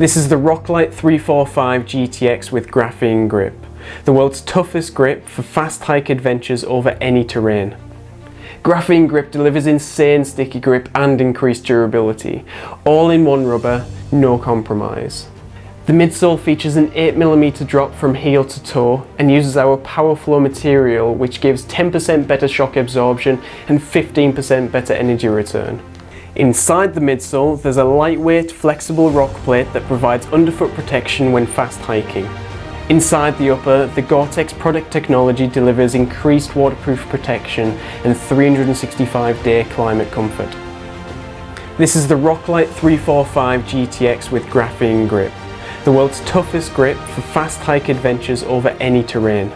This is the Roclite 345 GTX with graphene grip, the world's toughest grip for fast hike adventures over any terrain. Graphene grip delivers insane sticky grip and increased durability, all in one rubber, no compromise. The midsole features an 8mm drop from heel to toe and uses our PowerFlow material which gives 10% better shock absorption and 15% better energy return. Inside the midsole, there's a lightweight, flexible rock plate that provides underfoot protection when fast hiking. Inside the upper, the Gore-Tex product technology delivers increased waterproof protection and 365-day climate comfort. This is the Roclite 345 GTX with graphene grip, the world's toughest grip for fast hike adventures over any terrain.